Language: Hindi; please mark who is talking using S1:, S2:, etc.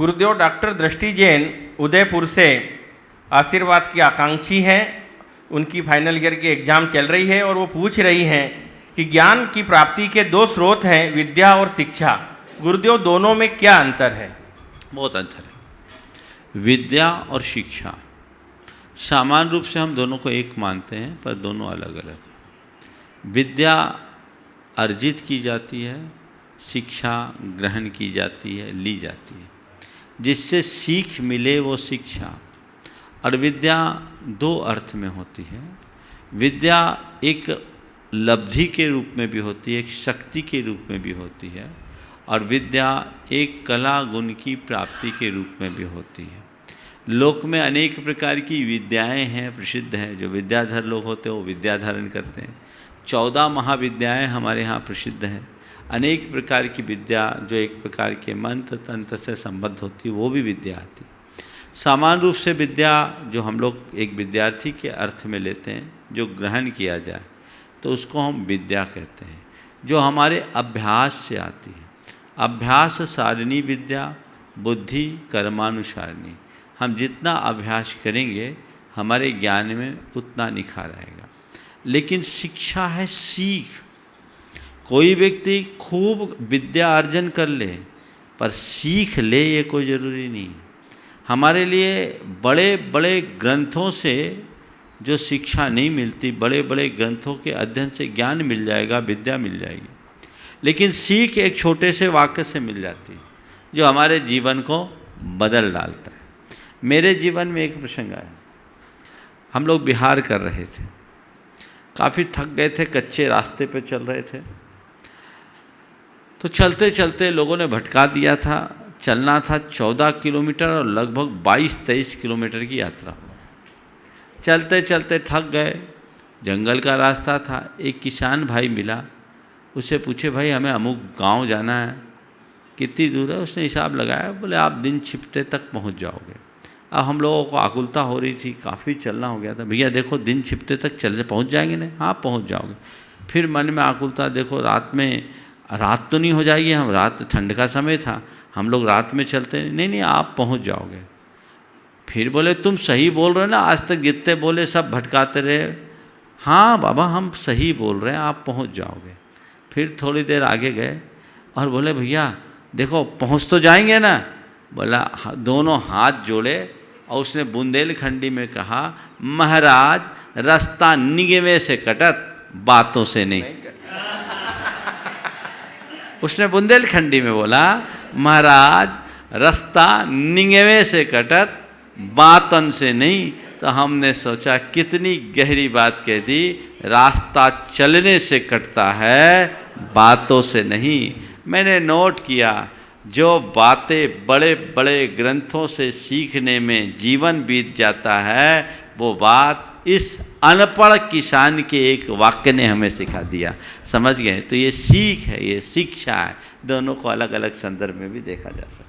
S1: गुरुदेव डॉक्टर दृष्टि जैन उदयपुर से आशीर्वाद की आकांक्षी हैं। उनकी फाइनल ईयर की एग्ज़ाम चल रही है और वो पूछ रही हैं कि ज्ञान की प्राप्ति के दो स्रोत हैं, विद्या और शिक्षा। गुरुदेव, दोनों में क्या अंतर है?
S2: बहुत अंतर है। विद्या और शिक्षा। सामान्य रूप से हम दोनों को एक मानते हैं, पर दोनों अलग अलग हैं। विद्या अर्जित की जाती है, शिक्षा ग्रहण की जाती है, ली जाती है। जिससे सीख मिले वो शिक्षा। और विद्या दो अर्थ में होती है। विद्या एक लब्धि के रूप में भी होती है, एक शक्ति के रूप में भी होती है। और विद्या एक कला गुण की प्राप्ति के रूप में भी होती है। लोक में अनेक प्रकार की विद्याएँ हैं, प्रसिद्ध हैं। जो विद्याधर लोग होते हैं, वो विद्या धारण करते हैं। चौदह महाविद्याएँ हमारे यहाँ प्रसिद्ध हैं। अनेक प्रकार की विद्या जो एक प्रकार के मंत्र, तंत्र से संबद्ध होती, वो भी विद्या आती। सामान्य रूप से विद्या जो हम लोग एक विद्यार्थी के अर्थ में लेते हैं, जो ग्रहण किया जाए तो उसको हम विद्या कहते हैं, जो हमारे अभ्यास से आती है। अभ्यास सारिणी विद्या, बुद्धि कर्मानुसारिणी। हम जितना अभ्यास करेंगे, हमारे ज्ञान में उतना निखार आएगा। लेकिन शिक्षा है सीख। कोई व्यक्ति खूब विद्या अर्जन कर ले, पर सीख ले ये कोई ज़रूरी नहीं। हमारे लिए बड़े बड़े ग्रंथों से जो शिक्षा नहीं मिलती बड़े बड़े ग्रंथों के अध्ययन से ज्ञान मिल जाएगा, विद्या मिल जाएगी। लेकिन सीख एक छोटे से वाक्य से मिल जाती है, जो हमारे जीवन को बदल डालता है। मेरे जीवन में एक प्रसंग आया। हम लोग बिहार कर रहे थे। काफ़ी थक गए थे, कच्चे रास्ते पे चल रहे थे। तो चलते चलते लोगों ने भटका दिया था, चलना था चौदह किलोमीटर और लगभग बाईस तेईस किलोमीटर की यात्रा। चलते चलते थक गए, जंगल का रास्ता था, एक किसान भाई मिला उससे पूछे, भाई, हमें अमुक गाँव जाना है, कितनी दूर है? उसने हिसाब लगाया, बोले, आप दिन छिपते तक पहुँच जाओगे। अब हम लोगों को आकुलता हो रही थी, काफ़ी चलना हो गया था, भैया, देखो, दिन छिपते तक चल, पहुँच जाएँगे नहीं हाँ पहुँच जाओगे। फिर मन में आकुलता, देखो, रात में रात तो नहीं हो जाएगी, हम रात ठंड का समय था, हम लोग रात में चलते नहीं नहीं, आप पहुँच जाओगे। फिर बोले, तुम सही बोल रहे हो ना, आज तक जितने बोले सब भटकाते रहे। हाँ बाबा, हम सही बोल रहे हैं, आप पहुँच जाओगे। फिर थोड़ी देर आगे गए और बोले, भैया, देखो, पहुँच तो जाएँगे ना। बोला दोनों हाथ जोड़े और उसने बुंदेलखंडी में कहा, महाराज, रास्ता निगमे से कटत, बातों से नहीं। उसने बुंदेलखंडी में बोला, महाराज, रास्ता निंगवे से कटत, बातन से नहीं। तो हमने सोचा, कितनी गहरी बात कह दी, रास्ता चलने से कटता है, बातों से नहीं। मैंने नोट किया, जो बातें बड़े बड़े ग्रंथों से सीखने में जीवन बीत जाता है, वो बात इस अनपढ़ किसान के एक वाक्य ने हमें सिखा दिया। समझ गए? तो ये सीख है, ये शिक्षा है। दोनों को अलग अलग संदर्भ में भी देखा जा सकता